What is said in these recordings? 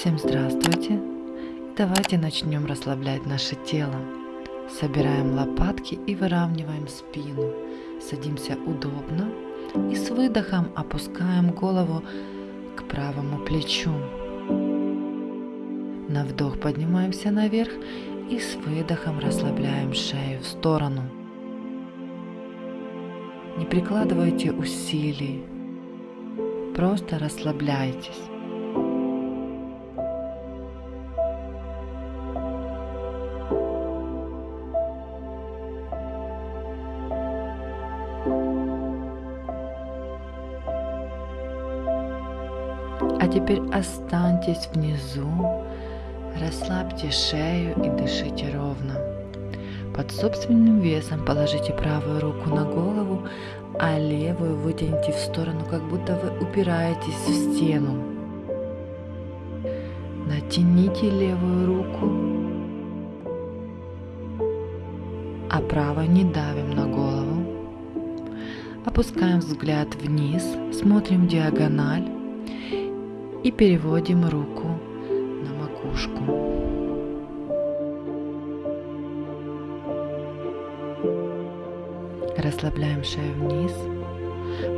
Всем здравствуйте! Давайте начнем расслаблять наше тело. Собираем лопатки и выравниваем спину. Садимся удобно и с выдохом опускаем голову к правому плечу. На вдох поднимаемся наверх и с выдохом расслабляем шею в сторону. Не прикладывайте усилий, просто расслабляйтесь. Теперь останьтесь внизу, расслабьте шею и дышите ровно. Под собственным весом положите правую руку на голову, а левую вытяните в сторону, как будто вы упираетесь в стену. Натяните левую руку, а правой не давим на голову. Опускаем взгляд вниз, смотрим диагональ и переводим руку на макушку. Расслабляем шею вниз,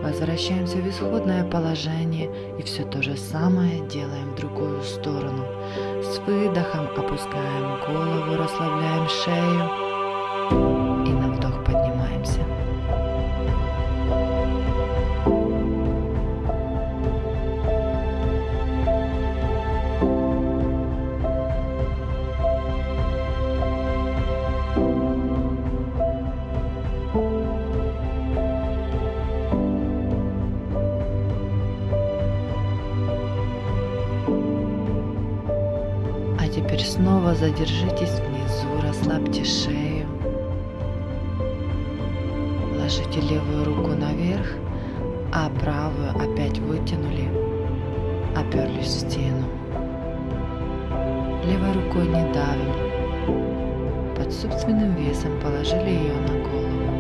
возвращаемся в исходное положение и все то же самое делаем в другую сторону. С выдохом опускаем голову, расслабляем шею задержитесь внизу, расслабьте шею. Ложите левую руку наверх, а правую опять вытянули, оперлись в стену. Левой рукой не давим. Под собственным весом положили ее на голову.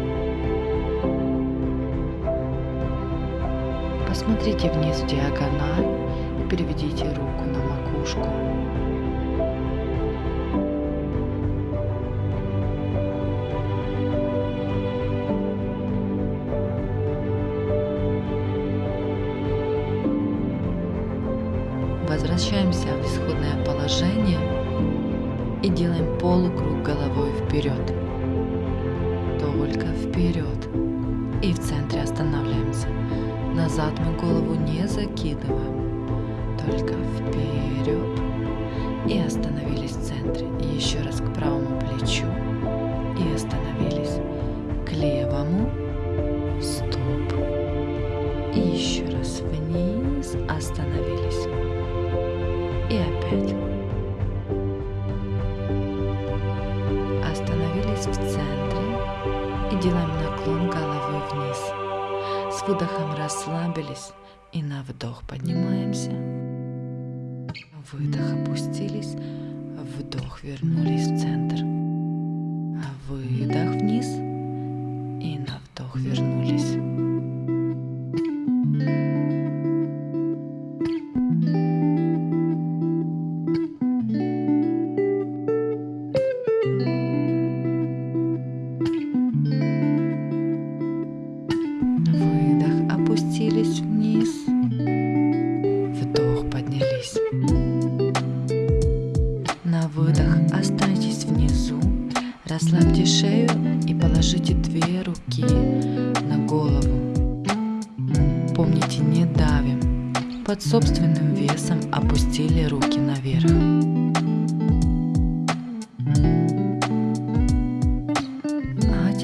Посмотрите вниз в диагональ и переведите руку на макушку. Положение и делаем полукруг головой вперед. Только вперед. И в центре останавливаемся. Назад мы голову не закидываем. Только вперед.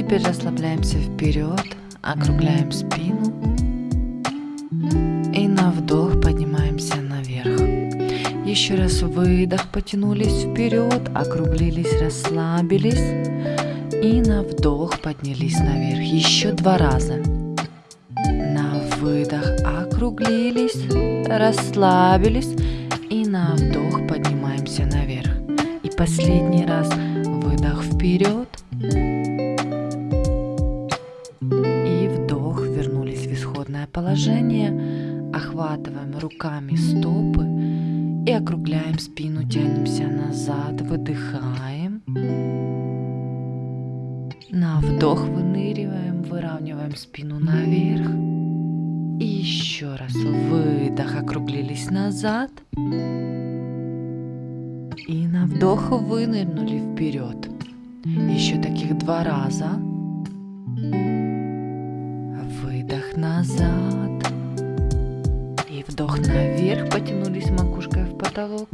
Теперь расслабляемся вперед, округляем спину и на вдох поднимаемся наверх. Еще раз выдох, потянулись вперед, округлились, расслабились. И на вдох поднялись наверх. Еще два раза. На выдох округлились, расслабились. И на вдох поднимаемся наверх. И последний раз выдох вперед. Исходное положение. Охватываем руками стопы И округляем спину, тянемся назад, выдыхаем. На вдох выныриваем, выравниваем спину наверх. И еще раз выдох, округлились назад. И на вдох вынырнули вперед. Еще таких два раза. Назад. И вдох наверх, потянулись макушкой в потолок.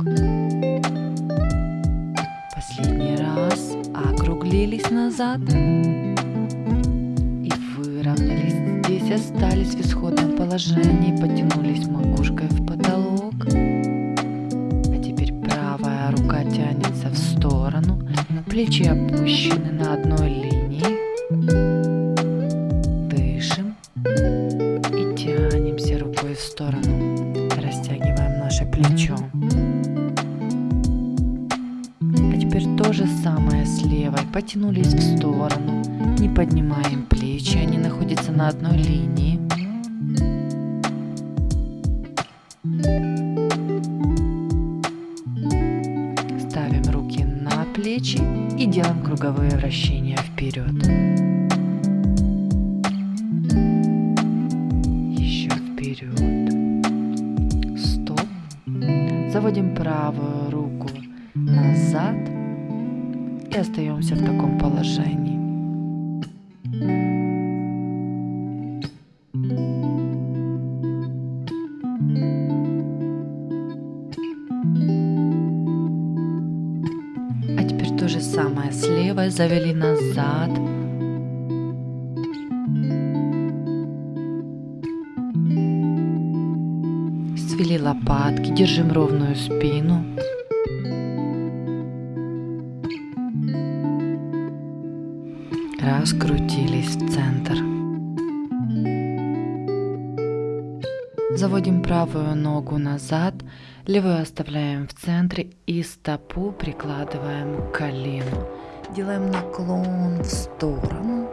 Последний раз округлились назад. И выровнялись. Здесь остались в исходном положении, потянулись макушкой в потолок. А теперь правая рука тянется в сторону, плечи опущены на одной линии. Ставим руки на плечи и делаем круговые вращения вперед. Еще вперед. Стоп. Заводим правую руку назад и остаемся в таком положении. Завели назад. Свели лопатки, держим ровную спину. Раскрутились в центр. Заводим правую ногу назад, левую оставляем в центре и стопу прикладываем к колену. Делаем наклон в сторону.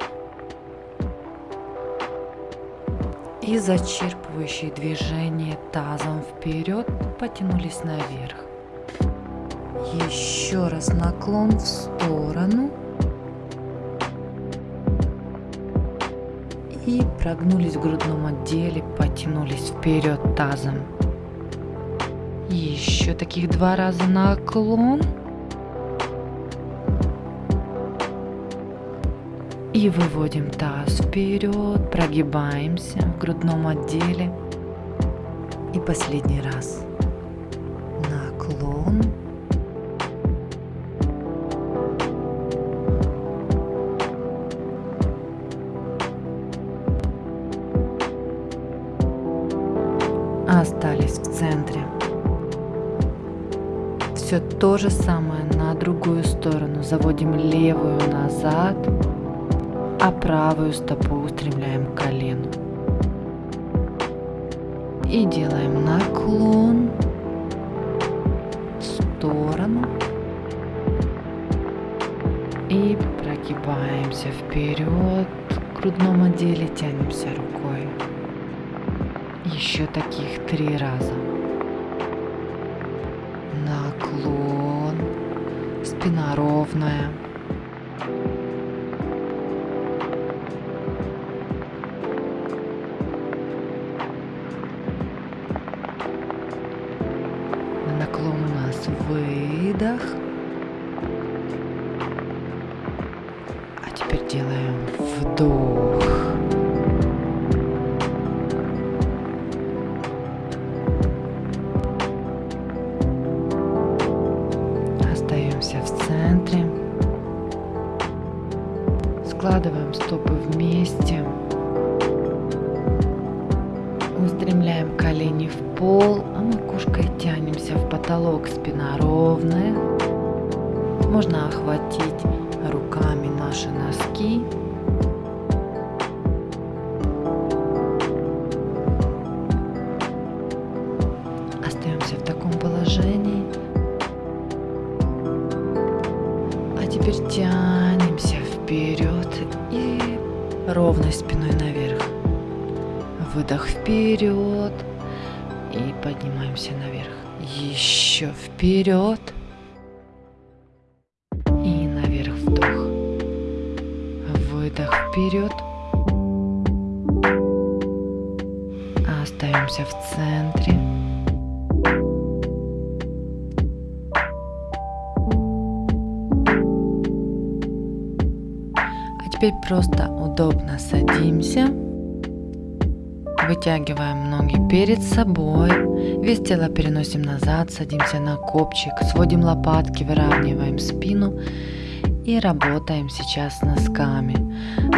И зачерпывающие движения тазом вперед потянулись наверх. Еще раз наклон в сторону. И прогнулись в грудном отделе, потянулись вперед тазом. Еще таких два раза наклон. И выводим таз вперед, прогибаемся в грудном отделе. И последний раз. Наклон. Остались в центре. Все то же самое на другую сторону. Заводим левую назад а правую стопу устремляем к колену. И делаем наклон в сторону. И прогибаемся вперед. В грудном отделе тянемся рукой. Еще таких три раза. Наклон. Спина ровная. Устремляем колени в пол, а макушкой тянемся в потолок, спина ровная. Можно охватить руками наши носки. Вперед. И наверх вдох. Выдох вперед. Остаемся в центре. А теперь просто удобно садимся. Вытягиваем ноги перед собой. Вес тела переносим назад, садимся на копчик, сводим лопатки, выравниваем спину и работаем сейчас носками.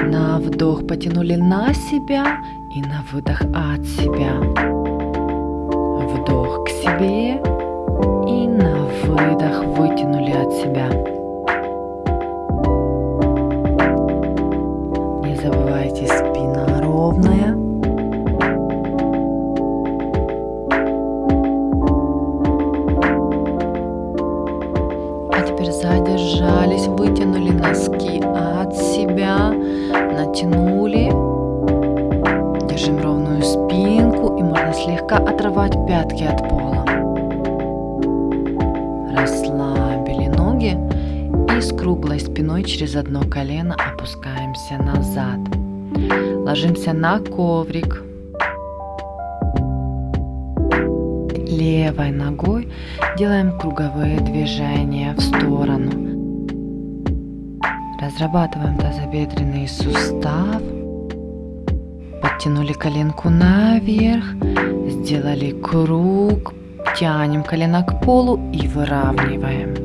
На вдох потянули на себя и на выдох от себя. Вдох к себе и на выдох вытянули от себя. Одно колено опускаемся назад. Ложимся на коврик. Левой ногой делаем круговые движения в сторону. Разрабатываем тазобедренный сустав. Подтянули коленку наверх, сделали круг, тянем колено к полу и выравниваем.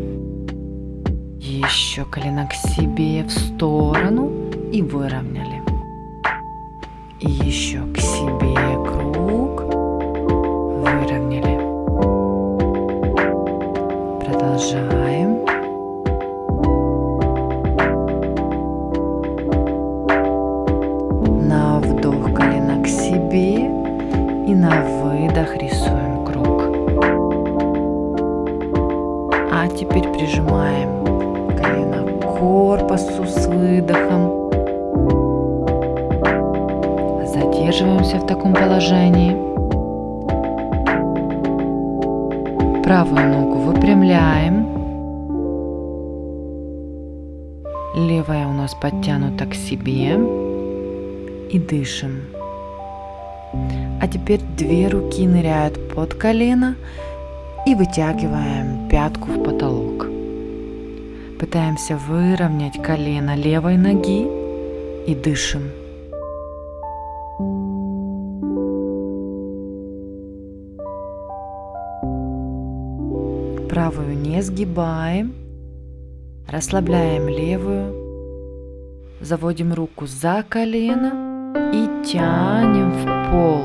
Еще колено к себе в сторону и выровняли. И еще к себе круг, И дышим. А теперь две руки ныряют под колено и вытягиваем пятку в потолок. Пытаемся выровнять колено левой ноги и дышим. Правую не сгибаем. Расслабляем левую. Заводим руку за колено и тянем в пол.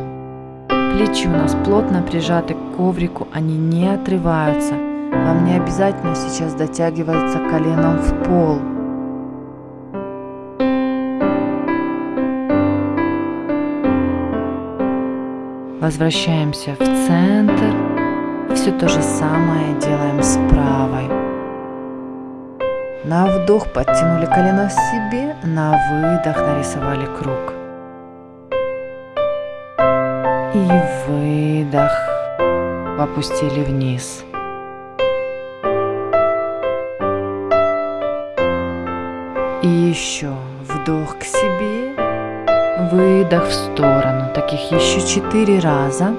Плечи у нас плотно прижаты к коврику, они не отрываются. Вам не обязательно сейчас дотягиваться коленом в пол. Возвращаемся в центр. Все то же самое делаем с правой. На вдох подтянули колено к себе, на выдох нарисовали круг. И выдох опустили вниз. И еще вдох к себе, выдох в сторону. Таких еще четыре раза.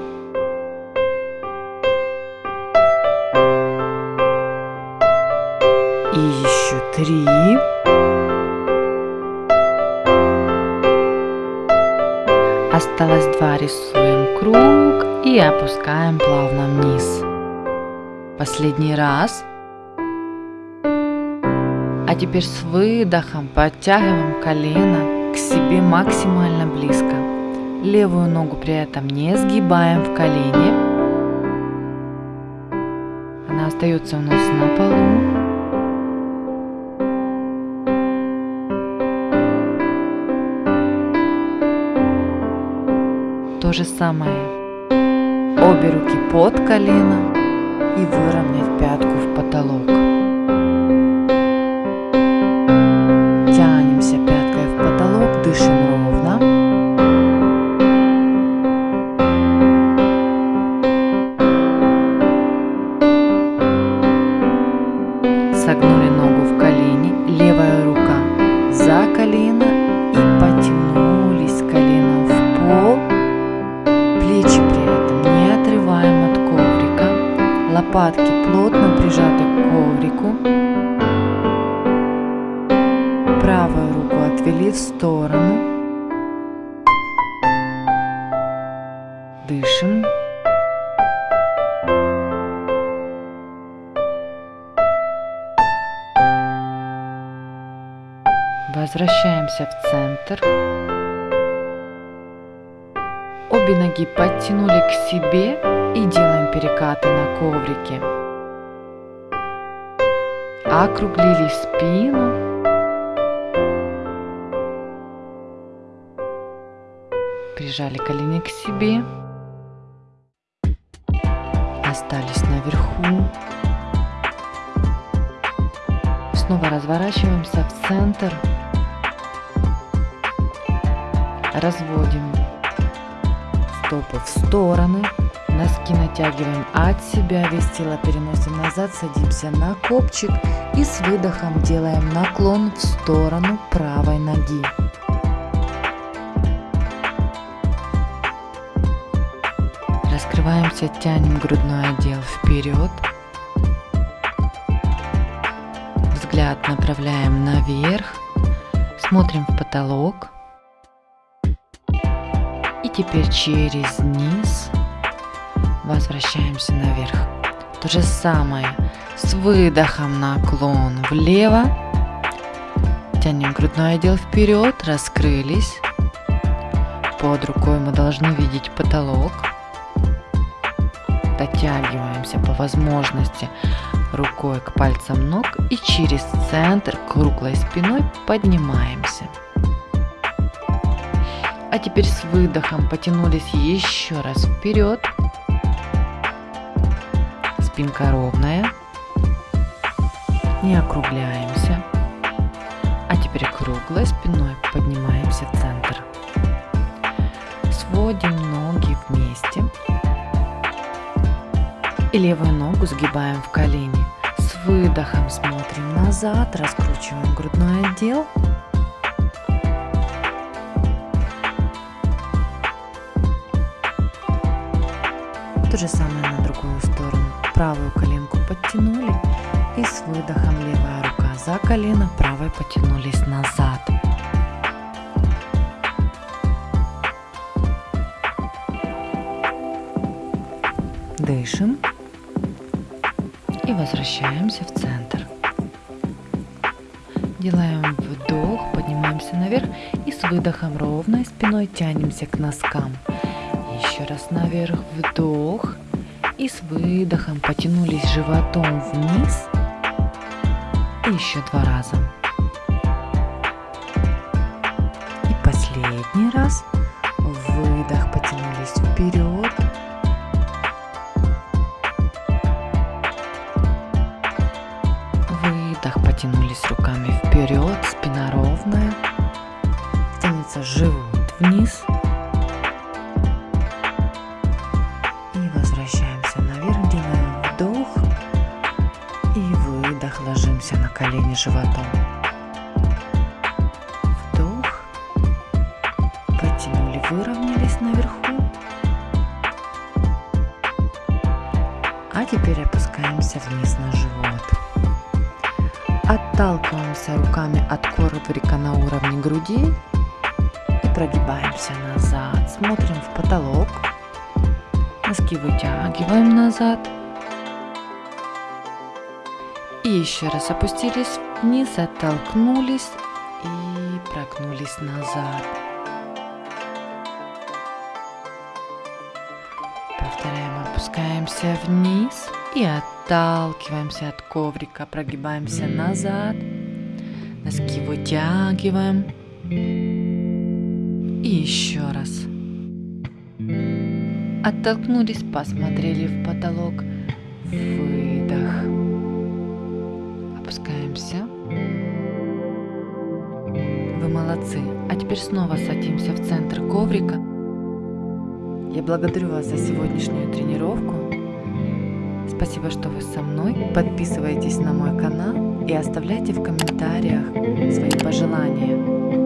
И еще три. Осталось два. Рисуем круг и опускаем плавно вниз. Последний раз. А теперь с выдохом подтягиваем колено к себе максимально близко. Левую ногу при этом не сгибаем в колене. Она остается у нас на полу. Же самое. Обе руки под колено и выровнять пятку в потолок. Плечи при этом не отрываем от коврика. Лопатки плотно прижаты к коврику. Правую руку отвели в сторону. Дышим. Возвращаемся в центр. Обе ноги подтянули к себе и делаем перекаты на коврике. Округлили спину. Прижали колени к себе. Остались наверху. Снова разворачиваемся в центр разводим стопы в стороны, носки натягиваем от себя, вес тела переносим назад, садимся на копчик и с выдохом делаем наклон в сторону правой ноги. Раскрываемся, тянем грудной отдел вперед. Взгляд направляем наверх, смотрим в потолок теперь через низ возвращаемся наверх. То же самое с выдохом наклон влево. Тянем грудной отдел вперед, раскрылись. Под рукой мы должны видеть потолок. Дотягиваемся по возможности рукой к пальцам ног и через центр круглой спиной поднимаемся. А теперь с выдохом потянулись еще раз вперед. Спинка ровная. Не округляемся. А теперь круглой спиной поднимаемся в центр. Сводим ноги вместе. И левую ногу сгибаем в колени. С выдохом смотрим назад, раскручиваем грудной отдел. То же самое на другую сторону. Правую коленку подтянули и с выдохом левая рука за колено, правой потянулись назад. Дышим и возвращаемся в центр. Делаем вдох, поднимаемся наверх и с выдохом ровной спиной тянемся к носкам. Еще раз наверх, вдох. И с выдохом потянулись животом вниз. И еще два раза. И последний раз. Выдох, потянулись вперед. Выдох, потянулись руками вперед, спина ровная. Тянется живот Отталкиваемся руками от коврика на уровне груди и прогибаемся назад. Смотрим в потолок. Носки вытягиваем назад. И еще раз опустились вниз, оттолкнулись и прогнулись назад. Повторяем, опускаемся вниз и отталкиваемся от коврика, прогибаемся назад, носки вытягиваем. И еще раз. Оттолкнулись, посмотрели в потолок. Выдох опускаемся. Вы молодцы. А теперь снова садимся в центр коврика. Я благодарю вас за сегодняшнюю тренировку. Спасибо, что вы со мной. Подписывайтесь на мой канал и оставляйте в комментариях свои пожелания.